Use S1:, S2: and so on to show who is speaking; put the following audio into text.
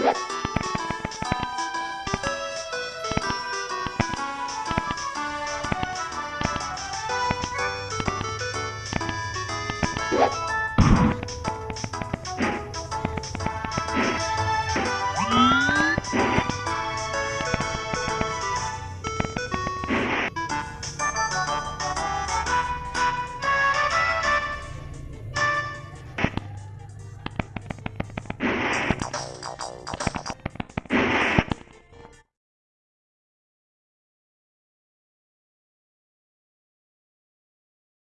S1: Yeah.